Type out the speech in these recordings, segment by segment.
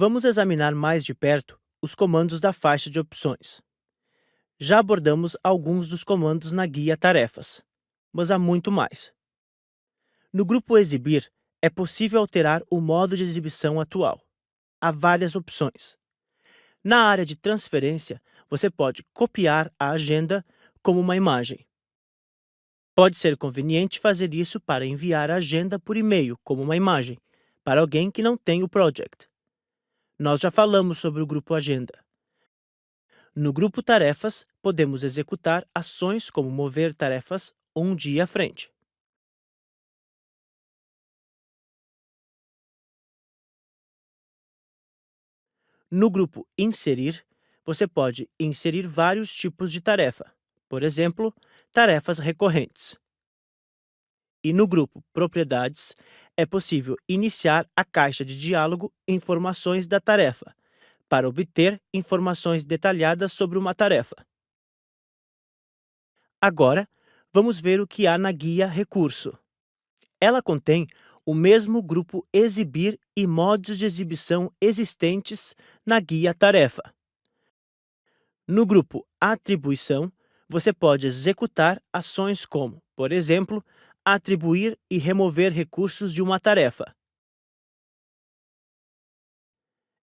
Vamos examinar mais de perto os comandos da faixa de opções. Já abordamos alguns dos comandos na guia Tarefas, mas há muito mais. No grupo Exibir, é possível alterar o modo de exibição atual. Há várias opções. Na área de transferência, você pode copiar a agenda como uma imagem. Pode ser conveniente fazer isso para enviar a agenda por e-mail como uma imagem, para alguém que não tem o project. Nós já falamos sobre o grupo Agenda. No grupo Tarefas, podemos executar ações como mover tarefas um dia à frente. No grupo Inserir, você pode inserir vários tipos de tarefa, por exemplo, tarefas recorrentes. E no grupo Propriedades, é possível iniciar a caixa de diálogo Informações da tarefa, para obter informações detalhadas sobre uma tarefa. Agora, vamos ver o que há na guia Recurso. Ela contém o mesmo grupo Exibir e modos de exibição existentes na guia Tarefa. No grupo Atribuição, você pode executar ações como, por exemplo, atribuir e remover recursos de uma tarefa.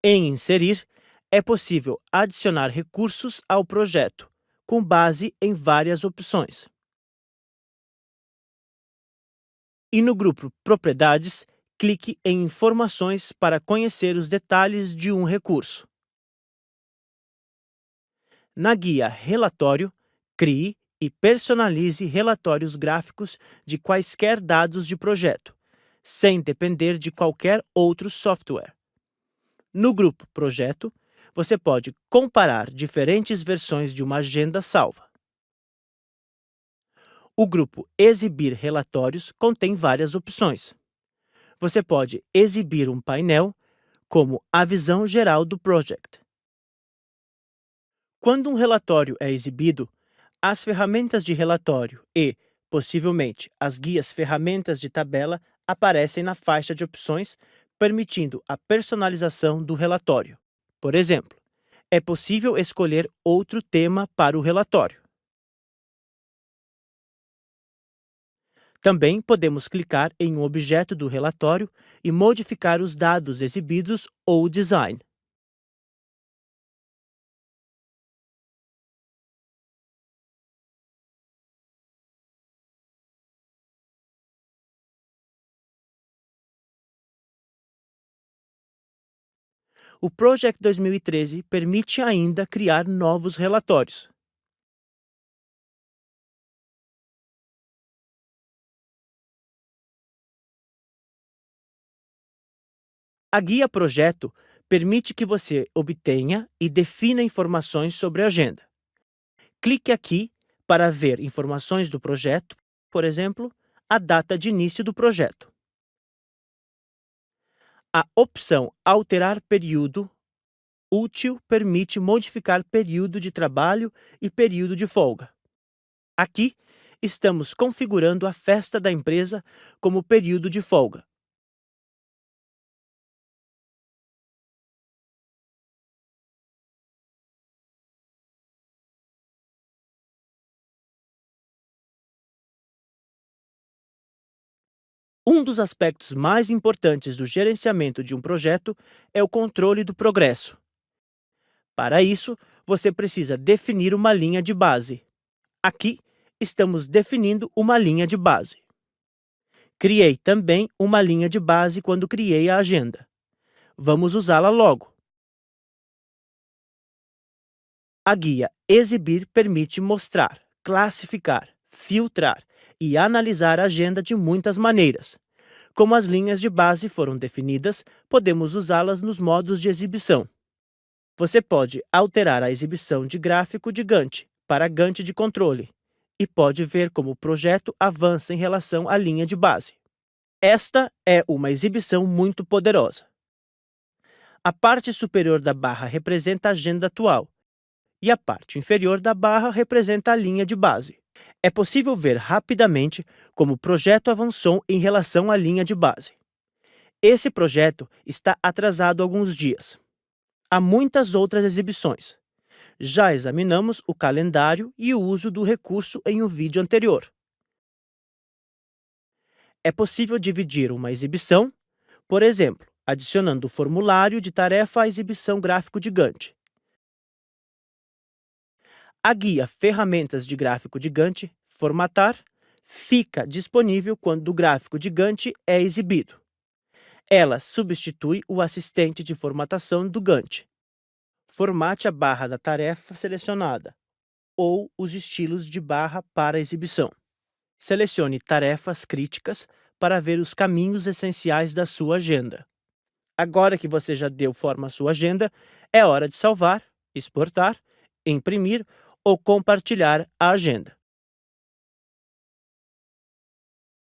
Em Inserir, é possível adicionar recursos ao projeto, com base em várias opções. E no grupo Propriedades, clique em Informações para conhecer os detalhes de um recurso. Na guia Relatório, crie e personalize relatórios gráficos de quaisquer dados de projeto, sem depender de qualquer outro software. No grupo Projeto, você pode comparar diferentes versões de uma agenda salva. O grupo Exibir relatórios contém várias opções. Você pode exibir um painel, como a visão geral do project. Quando um relatório é exibido, as ferramentas de relatório e, possivelmente, as guias ferramentas de tabela aparecem na faixa de opções, permitindo a personalização do relatório. Por exemplo, é possível escolher outro tema para o relatório. Também podemos clicar em um objeto do relatório e modificar os dados exibidos ou o design. O Project 2013 permite ainda criar novos relatórios. A guia Projeto permite que você obtenha e defina informações sobre a agenda. Clique aqui para ver informações do projeto, por exemplo, a data de início do projeto. A opção Alterar período útil permite modificar período de trabalho e período de folga. Aqui, estamos configurando a festa da empresa como período de folga. Um dos aspectos mais importantes do gerenciamento de um projeto é o controle do progresso. Para isso, você precisa definir uma linha de base. Aqui, estamos definindo uma linha de base. Criei também uma linha de base quando criei a agenda. Vamos usá-la logo. A guia Exibir permite mostrar, classificar, filtrar e analisar a agenda de muitas maneiras. Como as linhas de base foram definidas, podemos usá-las nos modos de exibição. Você pode alterar a exibição de gráfico de Gantt para Gantt de controle e pode ver como o projeto avança em relação à linha de base. Esta é uma exibição muito poderosa. A parte superior da barra representa a agenda atual e a parte inferior da barra representa a linha de base é possível ver rapidamente como o projeto avançou em relação à linha de base. Esse projeto está atrasado alguns dias. Há muitas outras exibições. Já examinamos o calendário e o uso do recurso em um vídeo anterior. É possível dividir uma exibição, por exemplo, adicionando o formulário de tarefa à exibição gráfico de Gantt. A guia Ferramentas de Gráfico de Gantt, Formatar, fica disponível quando o gráfico de Gantt é exibido. Ela substitui o assistente de formatação do Gantt. Formate a barra da tarefa selecionada ou os estilos de barra para exibição. Selecione tarefas críticas para ver os caminhos essenciais da sua agenda. Agora que você já deu forma à sua agenda, é hora de salvar, exportar, imprimir ou compartilhar a agenda.